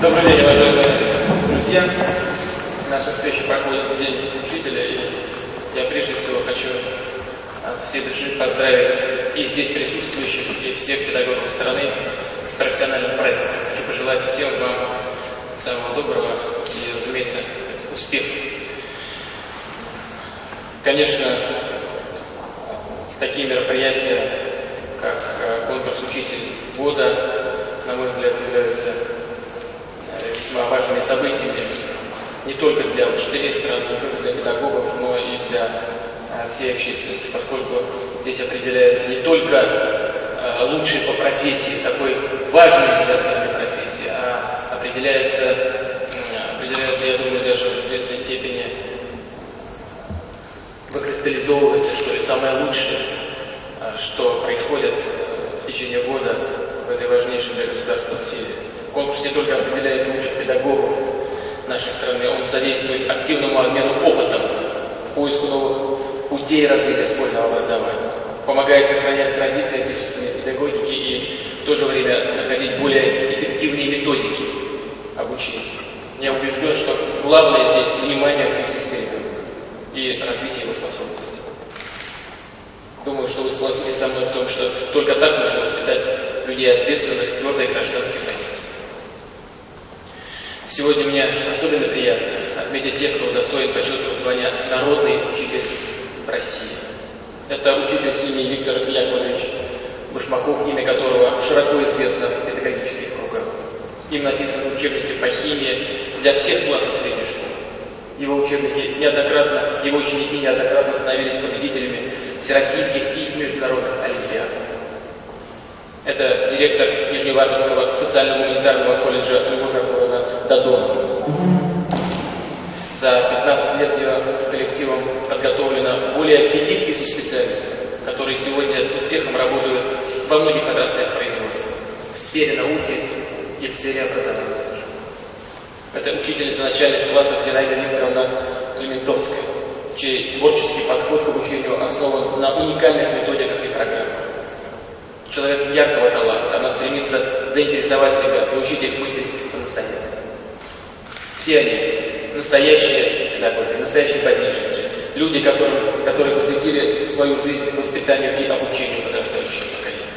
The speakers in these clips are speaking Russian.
Добрый день, уважаемые друзья. Наша встреча проходит в День Учителя, и я прежде всего хочу от всей души поздравить и здесь присутствующих, и всех педагогов страны с профессиональным проектом. И пожелать всем вам самого доброго и, разумеется, успеха. Конечно, такие мероприятия, как э, конкурс «Учитель года», на мой взгляд, являются весьма важными событиями не только для учителей страны, не только для педагогов, но и для э, всей общественности, поскольку здесь определяется не только лучший по профессии, такой важный для страны профессии, а определяется, определяется, я думаю, даже в известной степени выкристаллизовывается, что ли, самое лучшее, что происходит в течение года в этой важнейшей для государства сфере. Конкурс не только определяет лучших педагогов нашей страны, он содействует активному обмену опытом, поиску новых путей развития школьного образования, помогает сохранять традиции отечественной педагогики и в то же время находить более эффективные методики обучения. Я убежден, что главное здесь внимание к ребенка и развитие его способностей. Думаю, что вы согласитесь со мной в том, что только так можно воспитать людей ответственность, твердой гражданской позиции. Сегодня мне особенно приятно отметить тех, кто удостоен почетного звания «Народный учитель России». Это учитель семьи Виктор Яковлевич Башмаков, имя которого широко известно в педагогических кругах. Им написаны учебники по химии для всех классов средней школы. Его учебники неоднократно, его ученики неоднократно становились победителями всероссийских и международных олимпиад. Это директор Нижневартовского социально-гуманитарного колледжа Любовь Аркуровна Дадона. За 15 лет ее коллективом подготовлено более 5000 специалистов, которые сегодня с успехом работают во многих отраслях производства, в сфере науки и в сфере образования. Это учительница начальных классов Зинаида Викторовна Клементовская, чей творческий подход к обучению основан на уникальных методиках и программах. Человек яркого таланта, она стремится заинтересовать ребят, научить их мыслить самостоятельно. Все они настоящие педагоги, настоящие подвижники, люди, которые, которые посвятили свою жизнь воспитанию и обучению подрастающего поколения.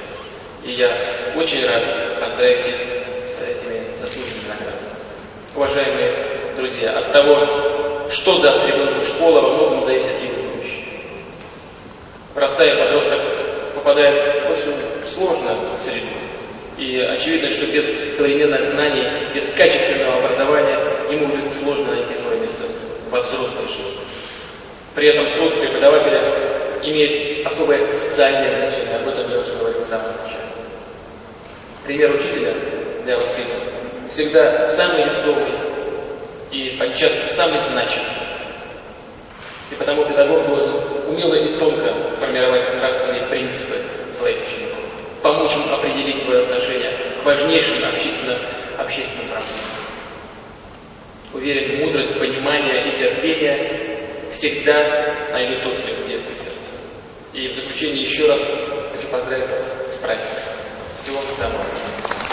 И я очень рад поздравить их с этими заслуженными наградами. Уважаемые друзья, от того, что даст ребенку школа, во многом зависит его будущее. Простая подросток попадает в очень сложную среду. И очевидно, что без современных знаний, без качественного образования ему будет сложно найти свое место во взрослой жизни. При этом труд преподавателя имеет особое социальное значение, об этом я уже говорил в самом начале. Пример учителя для воспитания всегда самый весомый и подчас самый значимый. И потому педагог должен умело и тонко формировать нравственные принципы своих учеников, помочь им определить свое отношение к важнейшим общественным, общественным проблемам. Уверен, мудрость, понимание и терпение всегда найдут отклик в детстве сердце. И в заключение еще раз хочу поздравить вас с праздником. Всего самого.